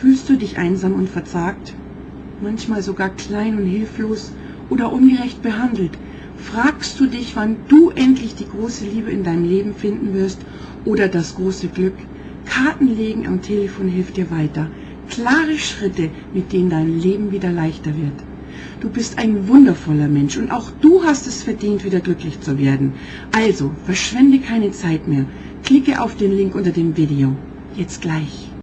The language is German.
Fühlst du dich einsam und verzagt? Manchmal sogar klein und hilflos oder ungerecht behandelt? Fragst du dich, wann du endlich die große Liebe in deinem Leben finden wirst oder das große Glück? Karten legen am Telefon hilft dir weiter. Klare Schritte, mit denen dein Leben wieder leichter wird. Du bist ein wundervoller Mensch und auch du hast es verdient, wieder glücklich zu werden. Also, verschwende keine Zeit mehr. Klicke auf den Link unter dem Video. Jetzt gleich.